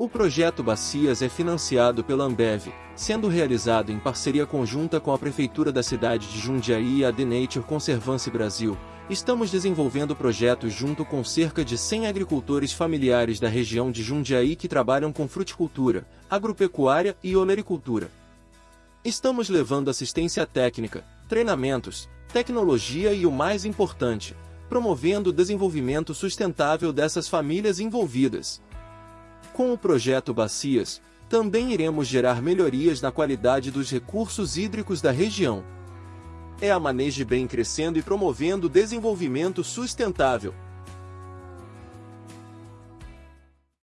O projeto Bacias é financiado pela Ambev, sendo realizado em parceria conjunta com a Prefeitura da cidade de Jundiaí e a The Nature Conservancy Brasil. Estamos desenvolvendo projetos junto com cerca de 100 agricultores familiares da região de Jundiaí que trabalham com fruticultura, agropecuária e olericultura. Estamos levando assistência técnica, treinamentos, tecnologia e o mais importante, promovendo o desenvolvimento sustentável dessas famílias envolvidas. Com o projeto Bacias, também iremos gerar melhorias na qualidade dos recursos hídricos da região. É a Maneje Bem crescendo e promovendo o desenvolvimento sustentável.